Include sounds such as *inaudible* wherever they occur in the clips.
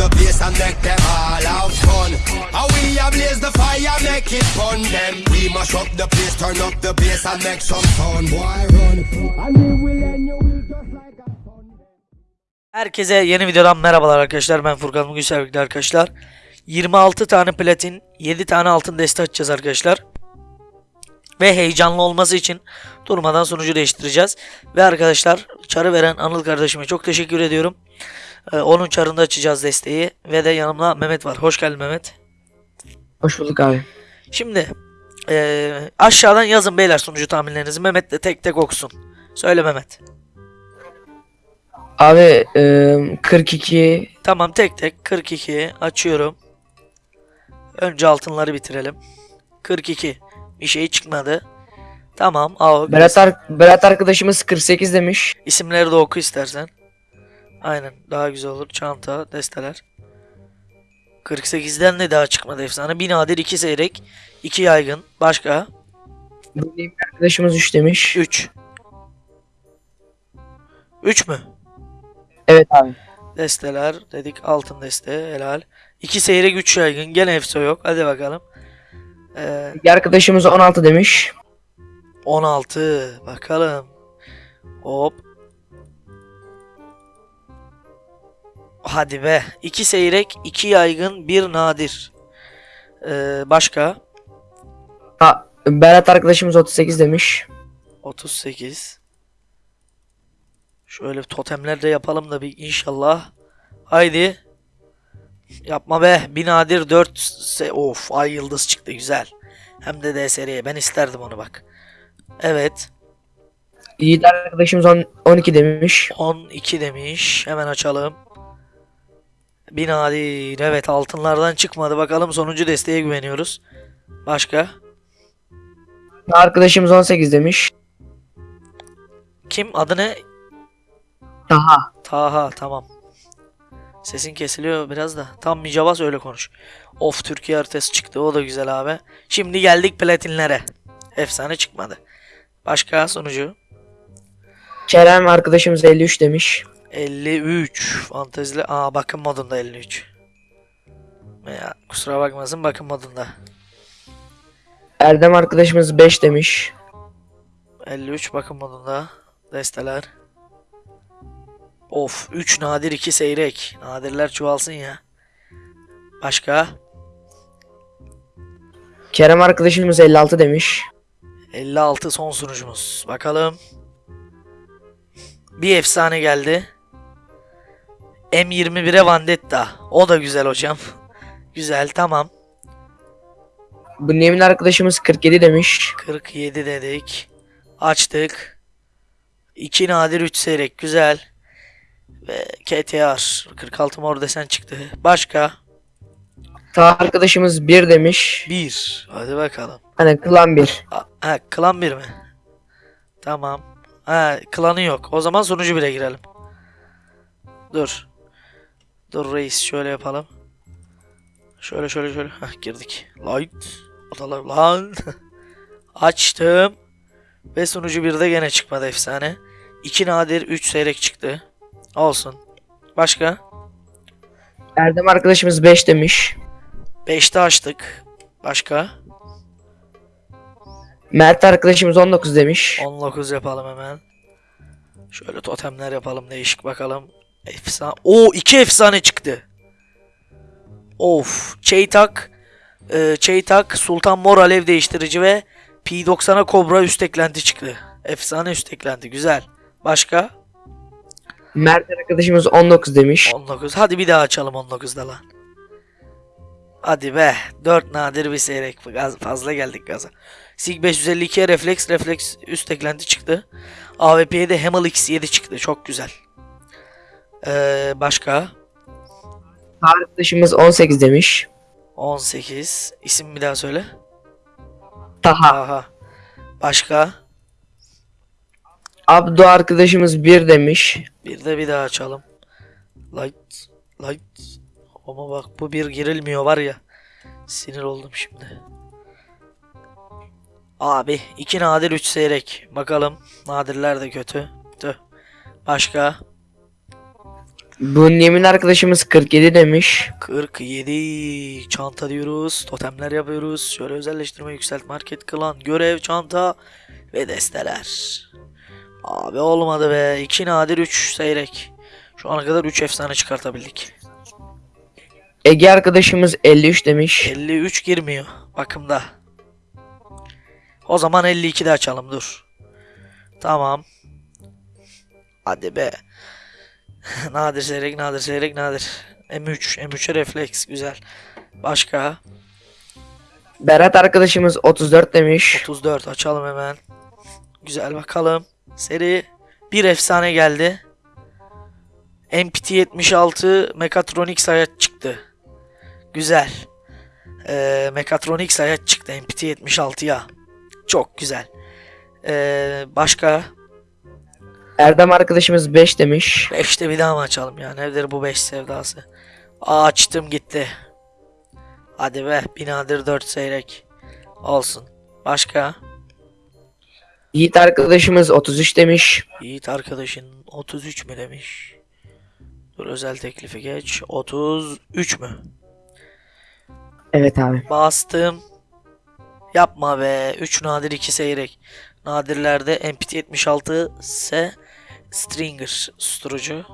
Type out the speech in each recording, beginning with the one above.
the place and make them all have fun. How we a blaze the fire, make it fun. Them we mash up the place, turn up the bass and make some sound. Boy, run. And we will end you will just like a. Herkese yeni videodan merhabalar arkadaşlar. Ben Furkan bugün sevgili arkadaşlar. 26 tane platin, 7 tane altın deste açacağız arkadaşlar. Ve heyecanlı olması için durmadan sonucu değiştireceğiz. Ve arkadaşlar çarı veren Anıl kardeşime çok teşekkür ediyorum. Ee, onun çarında açacağız desteği. Ve de yanımda Mehmet var. Hoş geldin Mehmet. Hoş bulduk abi. Şimdi eee, aşağıdan yazın beyler sonucu tahminlerinizi. Mehmet de tek tek okusun. Söyle Mehmet. Abi e, 42 Tamam tek tek 42 açıyorum. Önce altınları bitirelim. 42. Bir şey çıkmadı. Tamam. Al. Berat, ar- Berat arkadaşımız 48 demiş. İsimleri de oku istersen. Aynen. Daha güzel olur. Çanta, desteler. 48'den de daha çıkmadı efsane. Bir nadir, iki seyrek, iki yaygın. Başka? Benim arkadaşımız 3 demiş. 3. 3 mü? Evet abi. Desteler dedik. Altın deste. Helal. İki seyrek, üç yaygın. Gene efsa yok. Hadi bakalım. Ee, Bir arkadaşımız 16 demiş. 16. Bakalım. Hop. Hadi be. 2 seyrek, 2 yaygın, 1 nadir. Ee, başka? Ha, Berat arkadaşımız 38 demiş. 38. Şöyle totemler de yapalım da bir inşallah. Haydi. Yapma be. Bir nadir 4 se of ay yıldız çıktı güzel. Hem de DSR'ye ben isterdim onu bak. Evet. Yiğit arkadaşımız on- 12 demiş. 12 demiş. Hemen açalım. Bir nadir. Evet altınlardan çıkmadı. Bakalım sonuncu desteğe güveniyoruz. Başka? Arkadaşımız 18 demiş. Kim? Adı ne? Taha. Taha tamam. Sesin kesiliyor biraz da. Tam Micavas öyle konuş. Of Türkiye haritası çıktı. O da güzel abi. Şimdi geldik platinlere. Efsane çıkmadı. Başka sonucu? Kerem arkadaşımız 53 demiş. 53. Fantezili. Aa bakım modunda 53. Ya, kusura bakmasın bakım modunda. Erdem arkadaşımız 5 demiş. 53 bakım modunda. Desteler. Of 3 nadir 2 seyrek. Nadirler çoğalsın ya. Başka? Kerem arkadaşımız 56 demiş. 56 son sunucumuz. Bakalım. Bir efsane geldi. M21'e Vandetta. O da güzel hocam. güzel tamam. Bu Nemin arkadaşımız 47 demiş. 47 dedik. Açtık. 2 nadir 3 seyrek. Güzel. Ve KTR. 46 mor desen çıktı. Başka? Taha arkadaşımız 1 demiş. 1. Hadi bakalım. Hani klan 1. A- Ha, klan 1 mi? Tamam. Ha, klanı yok. O zaman sonucu bile girelim. Dur. Dur reis şöyle yapalım. Şöyle şöyle şöyle. Heh, girdik. Light. Odalar lan. *laughs* Açtım. Ve sonucu bir de gene çıkmadı efsane. 2 nadir 3 seyrek çıktı. Olsun. Başka? Erdem arkadaşımız 5 demiş. 5'te açtık. Başka? Mert arkadaşımız 19 demiş. 19 yapalım hemen. Şöyle totemler yapalım değişik bakalım. Efsane. O iki efsane çıktı. Of. Çeytak. E, Çeytak. Sultan Mor Alev değiştirici ve P90'a Kobra üst eklenti çıktı. Efsane üst eklenti. Güzel. Başka? Mert arkadaşımız 19 demiş. 19. Hadi bir daha açalım 19'da lan. Hadi be. 4 nadir bir seyrek. Fazla geldik gaza. Sig 552'ye refleks refleks üst eklenti çıktı. AWP'ye de Hamel X7 çıktı. Çok güzel. Ee, başka? Arkadaşımız 18 demiş. 18. İsim bir daha söyle. Taha. Aha. Başka? Abdu arkadaşımız 1 demiş. Bir de bir daha açalım. Light. Light. Ama bak bu bir girilmiyor var ya. Sinir oldum şimdi. Abi iki nadir üç seyrek. Bakalım. Nadirler de kötü. Tüh. Başka. Bu Yemin arkadaşımız 47 demiş. 47 çanta diyoruz. Totemler yapıyoruz. Şöyle özelleştirme, yükselt, market, klan, görev, çanta ve desteler. Abi olmadı be. 2 nadir 3 seyrek. Şu ana kadar 3 efsane çıkartabildik. Ege arkadaşımız 53 demiş. 53 girmiyor bakımda. O zaman 52 de açalım dur. Tamam. Hadi be. *laughs* nadir seyrek nadir seyrek nadir. M3 M3'e refleks güzel. Başka Berat arkadaşımız 34 demiş. 34 açalım hemen. Güzel bakalım. Seri bir efsane geldi. MPT 76 Mekatronik sayaç çıktı. Güzel. Ee, Mekatronik sayaç çıktı MPT 76'ya. Çok güzel. Ee, başka Erdem arkadaşımız 5 demiş. 5'te bir daha mı açalım ya? Nedir bu 5 sevdası? Aa, açtım gitti. Hadi be. Binadır 4 seyrek. Olsun. Başka? Yiğit arkadaşımız 33 demiş. Yiğit arkadaşın 33 mü demiş. Dur özel teklifi geç. 33 mü? Evet abi. Bastım. Yapma be. 3 nadir 2 seyrek. Nadirlerde MPT 76 ise Stringer susturucu.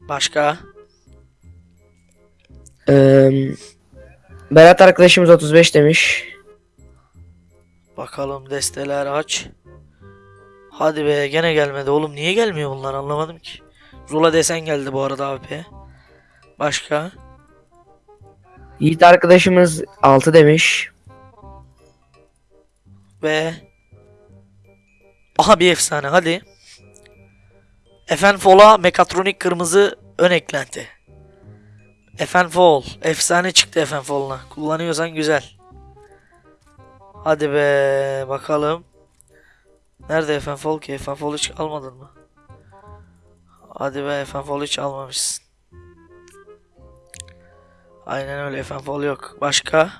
Başka? Ee, Berat arkadaşımız 35 demiş. Bakalım desteler aç. Hadi be gene gelmedi oğlum. Niye gelmiyor bunlar anlamadım ki. Zula desen geldi bu arada abi. Başka? Yiğit arkadaşımız 6 demiş. Ve Aha bir efsane hadi. Efenfol'a mekatronik kırmızı ön eklenti. Efenfol. Efsane çıktı Efenfol'una. Kullanıyorsan güzel. Hadi be bakalım. Nerede Efenfol ki? Efenfol hiç almadın mı? Hadi be Efenfol hiç almamışsın. Aynen öyle Efenfol yok. Başka?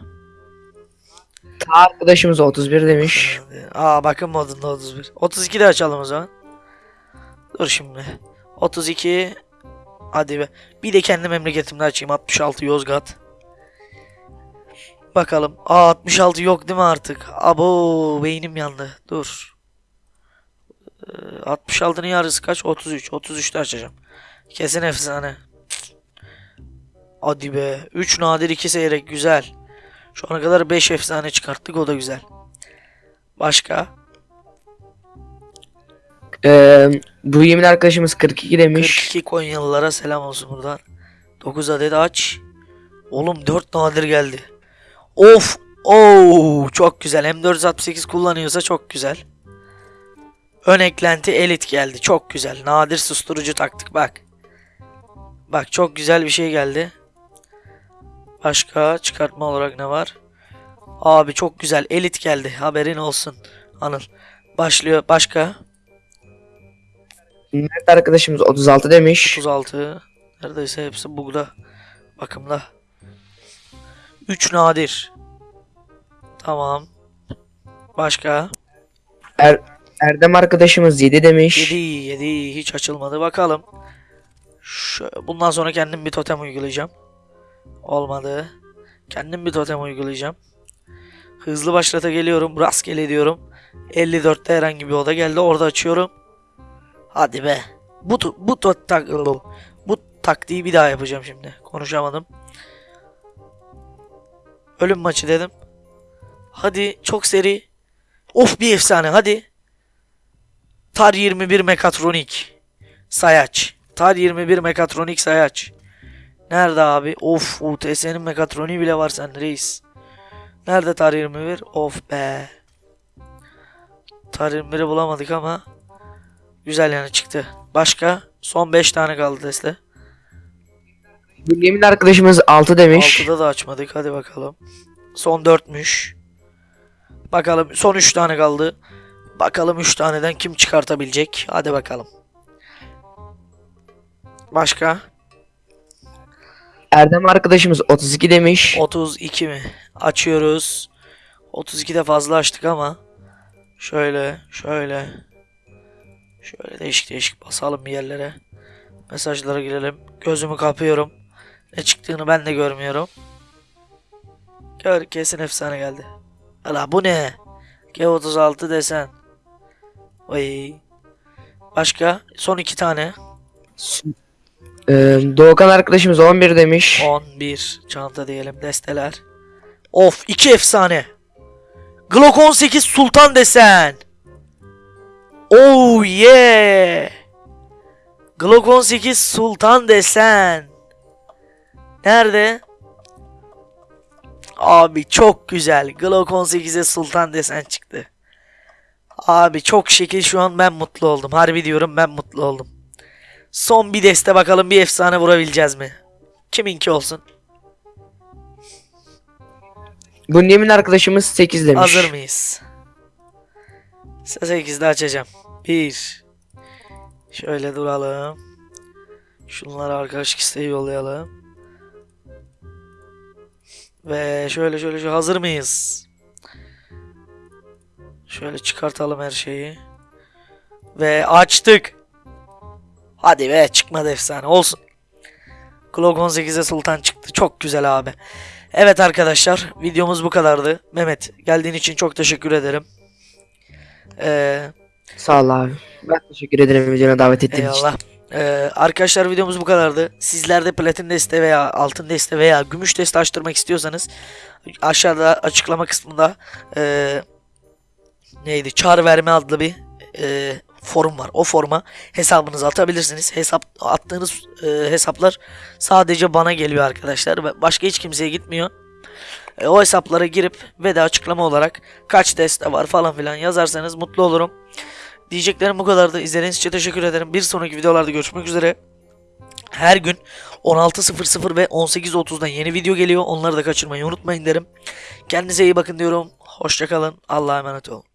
Ta arkadaşımız 31 demiş. Aa bakın modunda 31. 32 de açalım o zaman. Dur şimdi. 32 Hadi be. Bir de kendi memleketimde açayım. 66 Yozgat. Bakalım. Aa 66 yok değil mi artık? Abo beynim yandı. Dur. Ee, 66'nın yarısı kaç? 33. 33'te açacağım. Kesin efsane. Hadi be. 3 nadir 2 seyrek güzel. Şu ana kadar 5 efsane çıkarttık o da güzel. Başka? Ee, bu Yemin arkadaşımız 42 demiş. 42 Konyalılara selam olsun buradan. 9 adet aç. Oğlum 4 nadir geldi. Of! Oo, çok güzel. M468 kullanıyorsa çok güzel. Ön eklenti elit geldi. Çok güzel. Nadir susturucu taktık bak. Bak çok güzel bir şey geldi. Başka çıkartma olarak ne var? Abi çok güzel. Elit geldi. Haberin olsun. Anıl. Başlıyor. Başka? Mert arkadaşımız 36 demiş. 36. Neredeyse hepsi bugda. Bakımda. 3 nadir. Tamam. Başka? Er, Erdem arkadaşımız 7 demiş. 7 7 hiç açılmadı. Bakalım. Şu, bundan sonra kendim bir totem uygulayacağım. Olmadı. Kendim bir totem uygulayacağım. Hızlı başlata geliyorum. Rastgele diyorum. 54'te herhangi bir oda geldi. Orada açıyorum. Hadi be. Bu bu tak bu taktiği bir daha yapacağım şimdi. Konuşamadım. Ölüm maçı dedim. Hadi çok seri. Of bir efsane hadi. Tar 21 Mekatronik. Sayaç. Tar 21 Mekatronik Sayaç. Nerede abi? Of UTS'nin Mekatroniği bile var sen reis. Nerede Tar 21? Of be. Tar 21'i bulamadık ama güzel yani çıktı. Başka? Son 5 tane kaldı deste. Yemin arkadaşımız 6 demiş. 6'da da açmadık. Hadi bakalım. Son 4'müş. Bakalım son 3 tane kaldı. Bakalım 3 taneden kim çıkartabilecek. Hadi bakalım. Başka? Erdem arkadaşımız 32 demiş. 32 mi? Açıyoruz. 32 de fazla açtık ama. Şöyle, şöyle. Şöyle değişik değişik basalım bir yerlere. Mesajlara girelim. Gözümü kapıyorum. Ne çıktığını ben de görmüyorum. Gör kesin efsane geldi. Ala bu ne? G36 desen. Vay. Başka? Son iki tane. Ee, Doğukan arkadaşımız 11 demiş. 11 çanta diyelim desteler. Of iki efsane. Glock 18 Sultan desen. Oh yeah. Glock 18 Sultan desen. Nerede? Abi çok güzel. Glock 18'e Sultan desen çıktı. Abi çok şekil şu an ben mutlu oldum. Harbi diyorum ben mutlu oldum. Son bir deste bakalım bir efsane vurabileceğiz mi? Kiminki olsun? Bünyamin arkadaşımız 8 demiş. Hazır mıyız? Size 8'de açacağım. 1 Şöyle duralım. Şunları arkadaşlık isteği yollayalım. Ve şöyle şöyle şöyle hazır mıyız? Şöyle çıkartalım her şeyi. Ve açtık. Hadi be çıkmadı efsane olsun. Glock 18'e Sultan çıktı. Çok güzel abi. Evet arkadaşlar videomuz bu kadardı. Mehmet geldiğin için çok teşekkür ederim. Ee, Sağ ol abi. Ben teşekkür ederim videona davet ettiğin için. eyvallah. Ee, arkadaşlar videomuz bu kadardı. Sizler de platin deste veya altın deste veya gümüş deste açtırmak istiyorsanız aşağıda açıklama kısmında ee, neydi çağrı verme adlı bir ee, forum var. O forma hesabınızı atabilirsiniz. Hesap attığınız ee, hesaplar sadece bana geliyor arkadaşlar. Başka hiç kimseye gitmiyor. E, o hesaplara girip ve de açıklama olarak kaç deste var falan filan yazarsanız mutlu olurum. Diyeceklerim bu kadardı. İzlediğiniz için teşekkür ederim. Bir sonraki videolarda görüşmek üzere. Her gün 16.00 ve 18.30'da yeni video geliyor. Onları da kaçırmayı unutmayın derim. Kendinize iyi bakın diyorum. Hoşçakalın. Allah'a emanet olun.